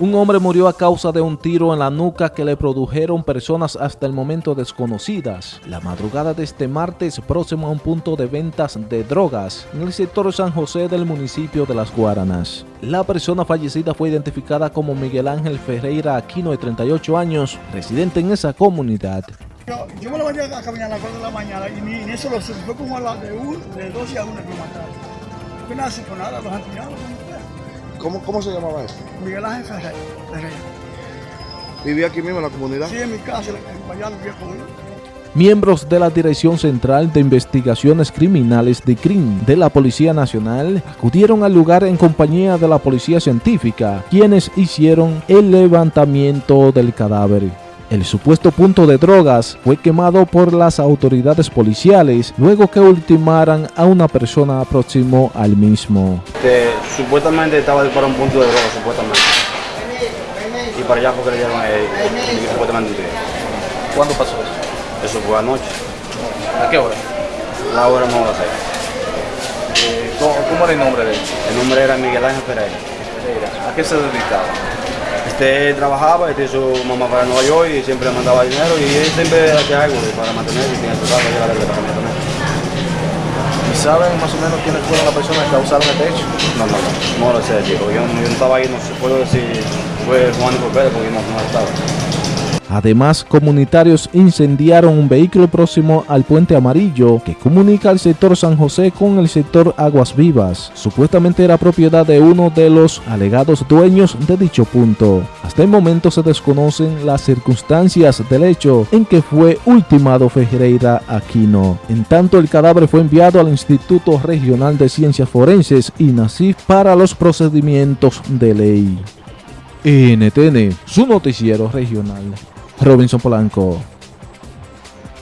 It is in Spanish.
Un hombre murió a causa de un tiro en la nuca que le produjeron personas hasta el momento desconocidas. La madrugada de este martes, próximo a un punto de ventas de drogas en el sector San José del municipio de Las Guaranas. La persona fallecida fue identificada como Miguel Ángel Ferreira Aquino, de 38 años, residente en esa comunidad. Yo, me lo venía a caminar a las 4 de la mañana y ni eso lo. Fue como a las de, de 12 a 1 que mataron. Nada, han tirado. ¿Cómo, ¿Cómo se llamaba eso? Miguel Ángel Ferreira. ¿Vivía aquí mismo en la comunidad? Sí, en mi casa, en Bayano, vivía con él. Miembros de la Dirección Central de Investigaciones Criminales de CRIM de la Policía Nacional acudieron al lugar en compañía de la Policía Científica, quienes hicieron el levantamiento del cadáver. El supuesto punto de drogas fue quemado por las autoridades policiales luego que ultimaran a una persona próximo al mismo. que supuestamente estaba para un punto de droga, supuestamente. Y para allá porque le llevan eh, supuestamente. ¿Cuándo pasó eso? Eso fue anoche. ¿A qué hora? La hora no la sé. Eh, ¿cómo, cómo era el nombre de él? El nombre era Miguel Ángel Pereira. ¿A qué se dedicaba? Este trabajaba, este su mamá para Nueva York y siempre le mandaba dinero y él siempre hacía algo para mantenerse y tenía su casa y la también también. ¿Y saben más o menos quiénes fueron las personas que causaron este hecho? No, no, no, no lo sé, chico. Yo, yo no estaba ahí, no puedo decir fue Juan y Pérez porque yo no, no estaba. Además, comunitarios incendiaron un vehículo próximo al puente amarillo que comunica el sector San José con el sector Aguas Vivas. Supuestamente era propiedad de uno de los alegados dueños de dicho punto. Hasta el momento se desconocen las circunstancias del hecho en que fue ultimado Ferreira Aquino. En tanto, el cadáver fue enviado al Instituto Regional de Ciencias Forenses INACIF para los procedimientos de ley. NTN, su noticiero regional. Robinson Polanco.